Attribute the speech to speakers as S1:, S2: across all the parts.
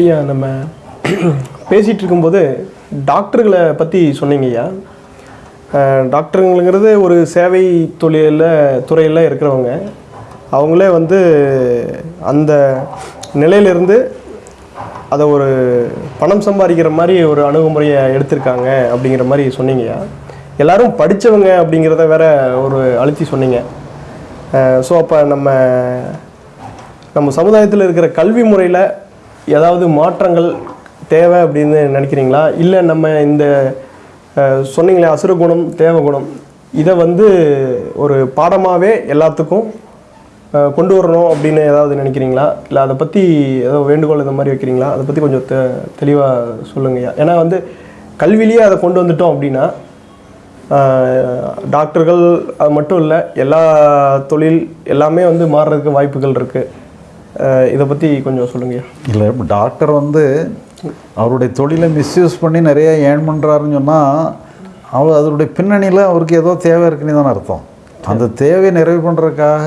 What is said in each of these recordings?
S1: ஐயா நம்ம பேசிகிட்டு இருக்கும்போது டாக்டர்களை பற்றி சொன்னீங்க ஐயா. டாக்டருங்கிறது ஒரு சேவை தொழிலில் துறையில் இருக்கிறவங்க. அவங்களே வந்து அந்த நிலையிலிருந்து அதை ஒரு பணம் சம்பாதிக்கிற மாதிரி ஒரு அணுகுமுறையை எடுத்திருக்காங்க அப்படிங்கிற மாதிரி சொன்னீங்கயா எல்லாரும் படித்தவங்க அப்படிங்கிறத வேற ஒரு அழுத்தி சொன்னீங்க. ஸோ அப்போ நம்ம நம்ம சமுதாயத்தில் இருக்கிற கல்வி முறையில் ஏதாவது மாற்றங்கள் தேவை அப்படின்னு நினைக்கிறீங்களா? இல்லை நம்ம இந்த சொன்னீங்களே அசுர குணம் குணம் இதை வந்து ஒரு பாடமாகவே எல்லாத்துக்கும் கொண்டு வரணும் அப்படின்னு ஏதாவது நினைக்கிறீங்களா? இல்லை அதை பற்றி ஏதோ வேண்டுகோள் இந்த மாதிரி வைக்கிறீங்களா? அதை பற்றி கொஞ்சம் தெ தெளிவாக சொல்லுங்கய்யா ஏன்னா வந்து கல்வியிலேயே அதை கொண்டு வந்துட்டோம் அப்படின்னா டாக்டர்கள் அது மட்டும் இல்லை எல்லா தொழில் எல்லாமே வந்து மாறுறதுக்கு வாய்ப்புகள் இருக்குது இதை பற்றி கொஞ்சம் சொல்லுங்கய்யா
S2: இல்லை இப்போ டாக்டர் வந்து அவருடைய தொழிலை மிஸ்யூஸ் பண்ணி நிறைய ஏர்ன் பண்ணுறாருன்னு சொன்னால் அவர் அதனுடைய பின்னணியில் அவருக்கு ஏதோ தேவை இருக்குன்னு தானே அர்த்தம். அந்த தேவையை நிறைவு பண்ணுறதுக்காக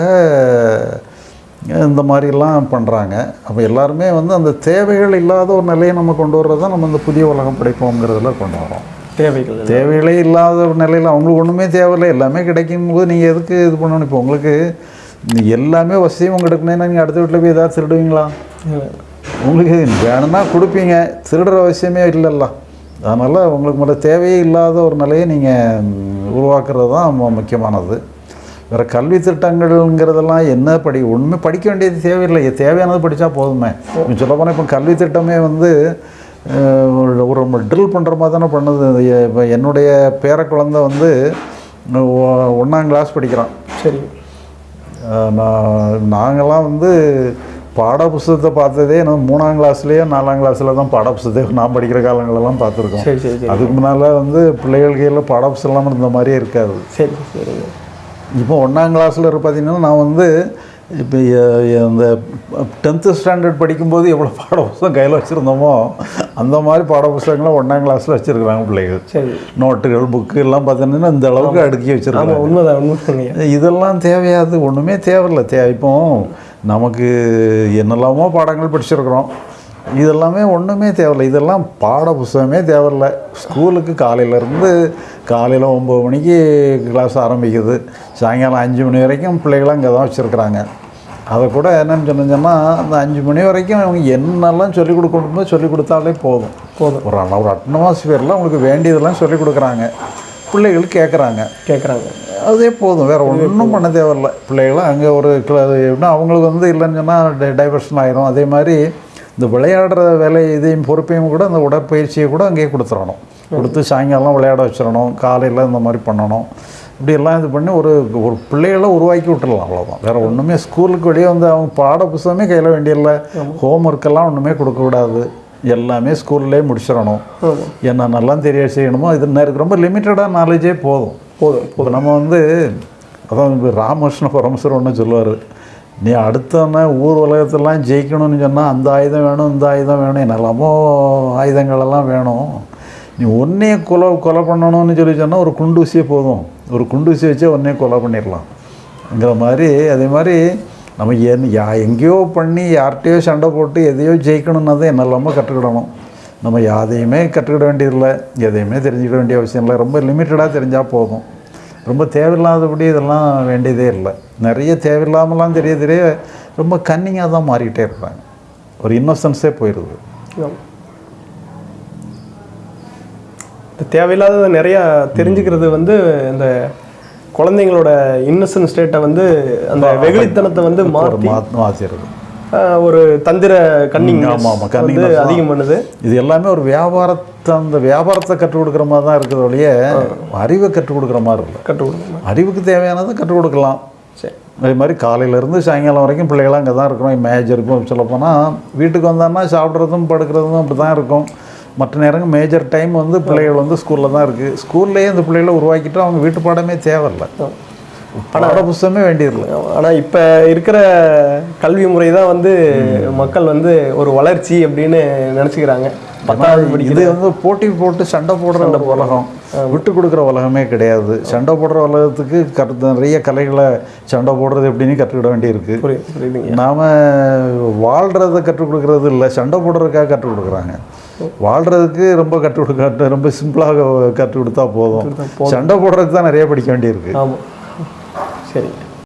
S2: இந்த மாதிரிலாம் பண்ணுறாங்க அப்போ எல்லாருமே வந்து அந்த தேவைகள் இல்லாத ஒரு நிலையை நம்ம கொண்டு வர்றது தான் நம்ம இந்த புதிய உலகம் படைப்போங்கிறதுல கொண்டு வரோம்
S1: தேவைகள்
S2: தேவைகளே இல்லாத ஒரு நிலையில் அவங்களுக்கு ஒன்றுமே தேவையில்லை. எல்லாமே கிடைக்கும் போது நீங்கள் எதுக்கு இது பண்ணணும்? இப்போ உங்களுக்கு எல்லாமே வசதியும் உங்களுக்கு எடுக்கணும்னா நீங்கள் அடுத்த வீட்டில் போய் ஏதாவது திருடுவீங்களா? உங்களுக்கு வேணும்னா கொடுப்பீங்க. திருடுற அவசியமே இல்லைல்ல. அதனால் உங்களுக்கு மேலே தேவையே இல்லாத ஒரு நிலையை நீங்கள் உருவாக்குறது தான் முக்கியமானது. வேறு கல்வி திட்டங்கள்ங்கிறதெல்லாம் என்ன படி ஒன்றுமே படிக்க வேண்டியது தேவையில்லை. தேவையானது படித்தா போதுமே. சொல்ல போனால் இப்போ கல்வி திட்டமே வந்து ஒரு- ஒரு ட்ரில் பண்ணுற மாதிரி தானே பண்ணுது. இப்போ என்னுடைய பேர குழந்தை வந்து ஒன்றாம் கிளாஸ் படிக்கிறான்.
S1: சரி.
S2: நான் நாங்கள்லாம் வந்து பாட புஸ்தகத்தை பார்த்ததே நம்ம மூணாம் கிளாஸ்லேயே நாலாம் கிளாஸில் தான் பாட புஸ்தகத்தை நான் படிக்கிற காலங்களெல்லாம் பார்த்துருக்கோம்.
S1: சரி சரி சரி.
S2: அதுக்கு முன்னால் வந்து பிள்ளைகள் கையில் பாட புஸ்தகம்லாம் இருந்த மாதிரியே இருக்காது.
S1: சரி சரிங்க
S2: இப்போ ஒன்றாம் கிளாஸில் பார்த்தீங்கன்னா நான் வந்து இப்போ இந்த டென்த்து ஸ்டாண்டர்ட் படிக்கும்போது எவ்வளோ பாட புஸ்தகம் கையில் வச்சுருந்தோமோ அந்த மாதிரி பாட புஸ்தகங்களை ஒன்றாம் கிளாஸில் வச்சுருக்குறாங்க பிள்ளைகள்.
S1: சரி.
S2: நோட்டுகள் புக்கு எல்லாம் பார்த்தீங்கன்னா இந்த அளவுக்கு அடுக்கி வச்சுருக்காங்க
S1: உண்மைதான் உண்மைதாங்கய்யா
S2: இதெல்லாம் தேவையாது ஒன்றுமே தேவையில்லை. தே இப்போ நமக்கு என்னெல்லாமோ பாடங்கள் படிச்சிருக்கிறோம். இதெல்லாமே ஒன்றுமே தேவையில்லை. இதெல்லாம் பாட புஸ்தகமே தேவையில்லை. ஸ்கூலுக்கு காலையிலேருந்து காலையில் ஒம்பது மணிக்கு கிளாஸ் ஆரம்பிக்குது. சாயங்காலம் அஞ்சு மணி வரைக்கும் பிள்ளைகளை அங்கே தான் வச்சுருக்குறாங்க. அதை கூட என்னன்னு சொன்னீங்கன்னா அந்த அஞ்சு மணி வரைக்கும் அவங்க என்னெல்லாம் சொல்லிக் கொடுக்கணுமோ சொல்லிக் கொடுத்தாலே போதும்.
S1: போதும்.
S2: ஒரு ஒரு அட்மாஸ்பியரில் அவங்களுக்கு வேண்டியதெல்லாம் சொல்லிக் கொடுக்குறாங்க. பிள்ளைகள் கேட்குறாங்க
S1: கேட்குறாங்க
S2: அதே போதும் வேறு ஒன்றும் பண்ண தேவையில்ல. பிள்ளைகளும் அங்கே ஒரு எப்படின்னா அவங்களுக்கு வந்து இல்லைன்னு சொன்னால் டைவர்ஷன் ஆயிரும். அதே மாதிரி இந்த விளையாடுற வேலை இதையும் பொறுப்பையும் கூட அந்த உடற்பயிற்சியை கூட அங்கேயே கொடுத்துடணும் கொடுத்து சாயங்காலம் விளையாட வச்சிடணும். காலையில் இந்த மாதிரி பண்ணணும். இப்படி எல்லாம் இது பண்ணி ஒரு ஒரு பிள்ளைகளை உருவாக்கி விட்டுடலாம் அவ்வளோதான் வேறு ஒன்றுமே ஸ்கூலுக்கு வெளியே வந்து அவங்க பாட புஸ்தகமே கையில் வேண்டியதில்லை. ஹோம் ஒர்க்கெல்லாம் ஒன்றுமே கொடுக்கக்கூடாது எல்லாமே ஸ்கூல்லே முடிச்சிடணும்.
S1: ஆமாம்
S2: என்னென்னலாம் தெரிய செய்யணுமோ இது ரொம்ப லிமிட்டடாக நாலேஜே போதும்.
S1: போதும்
S2: இப்போ நம்ம வந்து அதான் இப்போ ராமகிருஷ்ண பரமேஸ்வரர் ஒன்று சொல்லுவார். நீ அடுத்தவன ஊர் உலகத்தெல்லாம் ஜெயிக்கணும்னு சொன்னால் அந்த ஆயுதம் வேணும் இந்த ஆயுதம் வேணும் என்னெல்லாமோ ஆயுதங்களெல்லாம் வேணும். நீ ஒன்றையே கொலை கொலை பண்ணணும்னு சொல்லி சொன்னால் ஒரு குண்டூசியே போதும். ஒரு குண்டூசி வச்சே ஒன்றே கொலை பண்ணிடலாம்ங்கிற மாதிரி அதே மாதிரி நம்ம என் யா எங்கேயோ பண்ணி யார்கிட்டயோ சண்டை போட்டு எதையோ ஜெயிக்கணும்னா தான் கற்றுக்கிடணும். நம்ம யாதையுமே கற்றுக்கிட வேண்டியதில்லை. எதையுமே தெரிஞ்சுக்கிட வேண்டிய அவசியம் இல்லை. ரொம்ப லிமிட்டடாக தெரிஞ்சால் போதும். ரொம்ப தேவையில்லாதபடி இதெல்லாம் வேண்டியதே இல்லை. நிறைய தேவையில்லாமலாம் தெரிய தெரிய ரொம்ப கன்னிங்காக தான் மாறிக்கிட்டே இருப்பாங்க ஒரு இன்னோசன்ஸே போயிடுது
S1: ஆமாம். இந்த தேவையில்லாத நிறையா தெரிஞ்சுக்கிறது வந்து இந்த குழந்தைங்களோட இன்னசென்ட் ஸ்டேட்டை வந்து அந்த வெகுளித்தனத்தை வந்து மாற்றி
S2: மாற்றி மாற்றிடுது
S1: ஆஹ், ஒரு தந்திர கன்னிங் வந்து. அதிகம் பண்ணுது.
S2: இது எல்லாமே ஒரு வியாபாரத்தை அந்த வியாபாரத்தை கற்றுக் கொடுக்குற மாதிரி தான் இருக்குது ஒழிய அறிவை கற்றுக் கொடுக்குற மாதிரி இல்லை.
S1: கற்றுக் கொடுக்கணும்.
S2: அறிவுக்கு தேவையானதை கற்றுக் கொடுக்கலாம்.
S1: சரி.
S2: அதே மாதிரி காலையிலேருந்து சாயங்காலம் வரைக்கும் பிள்ளைகளாம் அங்கே தான் இருக்கிறோம் மேஜர் இப்போ சொல்லப்போனால் வீட்டுக்கு வந்தான்னா சாப்பிட்றதும் படுக்கிறதும் அப்படி தான் இருக்கும். மற்ற நேரங்கள் மேஜர் டைம் வந்து பிள்ளைகள் வந்து ஸ்கூலில் தான் இருக்குது ஸ்கூல்லேயே இந்த பிள்ளைகளை உருவாக்கிட்டு அவங்க வீட்டு பாடமே தேவையில்லை. பாட புஸ்தகமே வேண்டியதில்லை.
S1: ஆனால் இப்போ இருக்கிற கல்வி முறை தான் வந்து மக்கள் வந்து ஒரு வளர்ச்சி அப்படின்னு நினச்சிக்கிறாங்க. பத்தாவது
S2: இது வந்து போட்டி போட்டு சண்டை போடுற உலகம். விட்டு கொடுக்குற உலகமே கிடையாது. சண்டை போடுற உலகத்துக்கு கற்று நிறைய கலைகளை சண்டை போடுறது எப்படின்னு கற்றுக்கிட வேண்டியிருக்கு. நாம் வாழ்கிறத கற்றுக் கொடுக்கறது இல்லை சண்டை போடுறதுக்காக கற்றுக் கொடுக்குறாங்க. வாழ்கிறதுக்கு ரொம்ப கற்றுக் கொடுக்க ரொம்ப சிம்பிளாக கற்றுக் கொடுத்தா போதும். சண்டை போடுறதுக்கு தான் நிறைய படிக்க வேண்டியிருக்கு.
S1: ஆமாம் சரி.